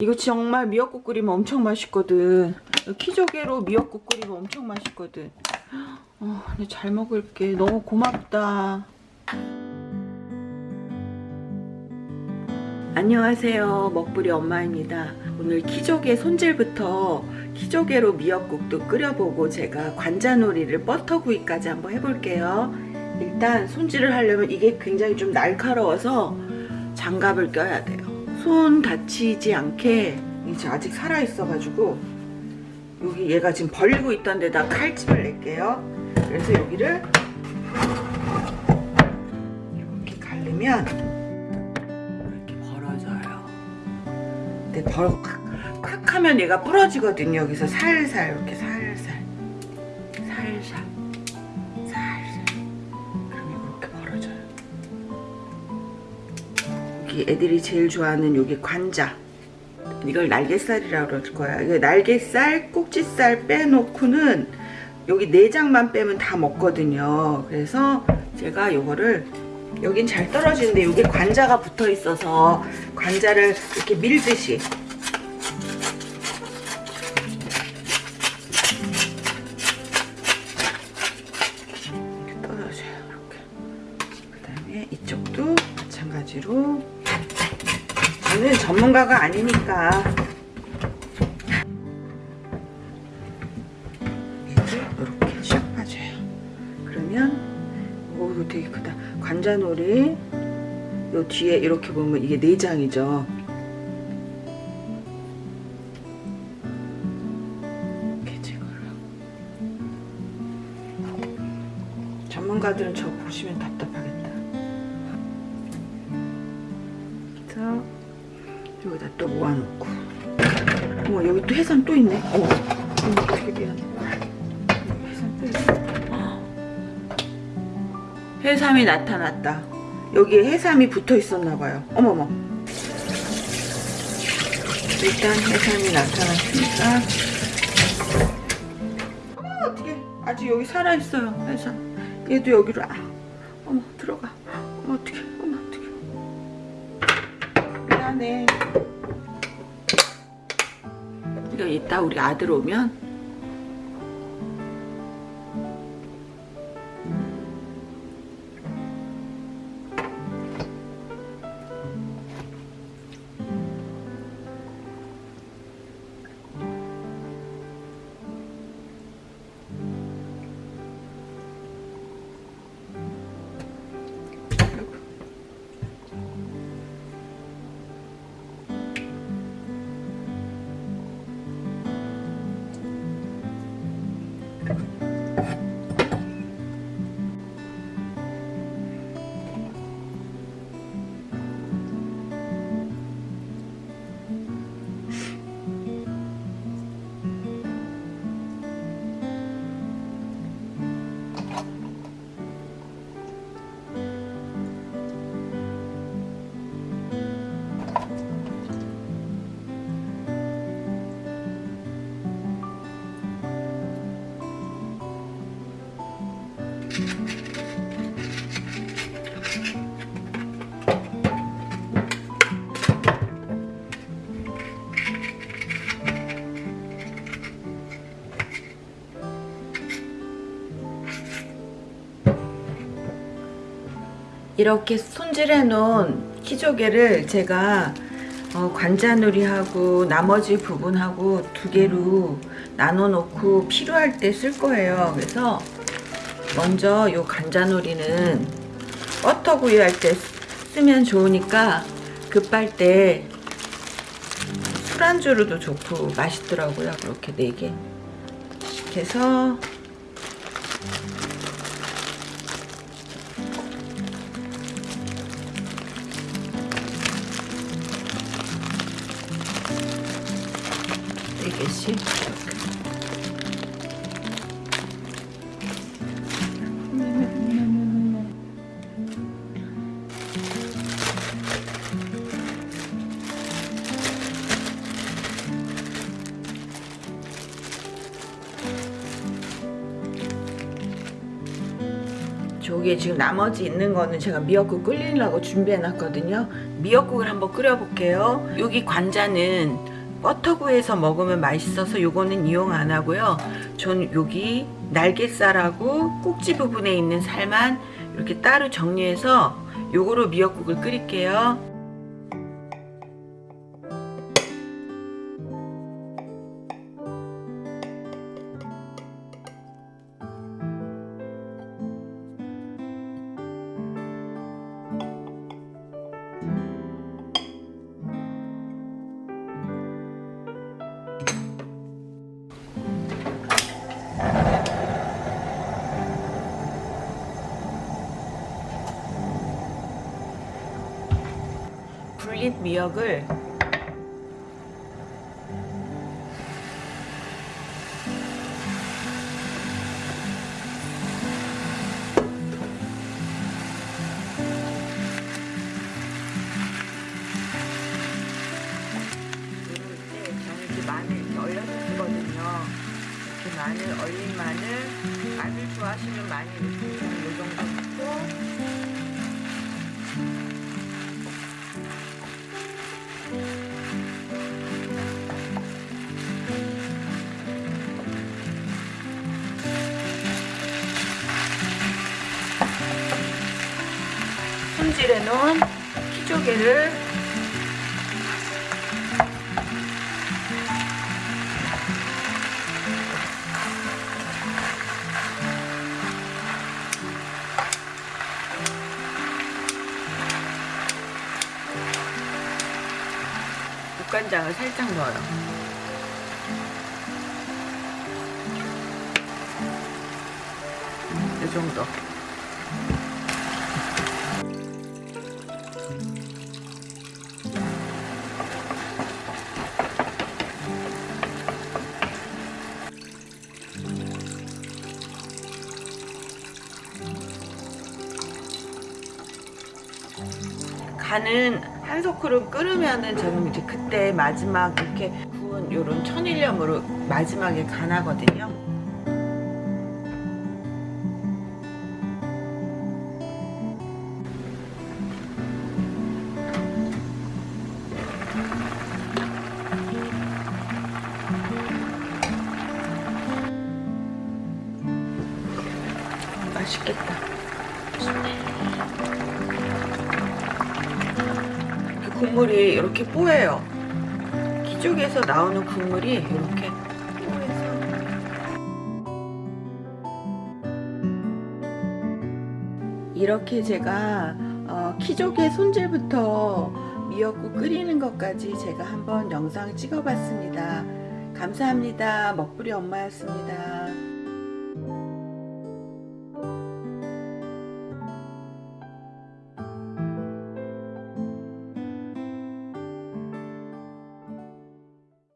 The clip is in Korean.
이거 정말 미역국 끓이면 엄청 맛있거든. 키조개로 미역국 끓이면 엄청 맛있거든. 어, 잘 먹을게. 너무 고맙다. 안녕하세요. 먹부리 엄마입니다. 오늘 키조개 손질부터 키조개로 미역국도 끓여보고 제가 관자놀이를 버터구이까지 한번 해볼게요. 일단 손질을 하려면 이게 굉장히 좀 날카로워서 장갑을 껴야 돼요. 손 다치지 않게 이제 아직 살아있어가지고 여기 얘가 지금 벌리고 있던 데다 칼집을 낼게요. 그래서 여기를 이렇게 갈르면 이렇게 벌어져요. 근데 벌, 콱, 콱 하면 얘가 부러지거든요. 여기서 살살 이렇게 살살 여기 애들이 제일 좋아하는 여기 관자. 이걸 날개살이라고 그럴 거야. 이거 날개살 꼭지살 빼놓고는 여기 내장만 빼면 다 먹거든요. 그래서 제가 요거를 여긴 잘 떨어지는데 여기 관자가 붙어 있어서 관자를 이렇게 밀듯이. 이렇게 떨어져요 이렇게. 그 다음에 이쪽도 마찬가지로 저는 전문가가 아니니까. 이렇게 샥 빠져요. 그러면 오 이거 되게 크다. 관자놀이 요 뒤에 이렇게 보면 이게 내장이죠. 이렇게 제거를 하고 전문가들은 저 보시면 답답하 여기다 또 모아놓고. 어머 여기 또 해삼 또 있네. 어머 되게 미안해 해삼 또 있어 해삼이 나타났다. 여기에 해삼이 붙어 있었나 봐요. 어머머. 일단 해삼이 나타났으니까. 어머 어떻게 아직 여기 살아있어요 해삼. 얘도 여기로 아 어머 들어가. 어머 어떡해 미안해. 이거 이따 우리 아들 오면 이렇게 손질해 놓은 키조개를 제가 어, 관자놀이하고 나머지 부분하고 두 개로 나눠 놓고 필요할 때 쓸 거예요. 그래서 먼저 요 관자놀이는 버터구이 할 때 쓰면 좋으니까 급할 때 술안주로도 좋고 맛있더라고요. 그렇게 4개. 해서 네 개씩 저게 지금 나머지 있는 거는 제가 미역국 끓이려고 준비해 놨거든요 미역국을 한번 끓여 볼게요 여기 관자는 버터구이에서 먹으면 맛있어서 요거는 이용 안 하고요. 전 여기 날개살하고 꼭지 부분에 있는 살만 이렇게 따로 정리해서 요거로 미역국을 끓일게요. 불린 미역을 마늘 마늘 얼린 마늘 마늘 넣으세요. 이 정도 놓은 키조개를 국간장을 살짝 넣어요. 이 정도. 간은 한 소쿠름 끓으면은 저는 이제 그때 마지막 이렇게 구운 요런 천일염으로 마지막에 간하거든요. 맛있겠다. 국물이 이렇게 뽀예요. 기쪽에서 나오는 국물이 이렇게 뽀해서 이렇게 제가 어, 키조개 손질부터 미역국 끓이는 것까지 제가 한번 영상 찍어봤습니다. 감사합니다. 먹부리 엄마였습니다.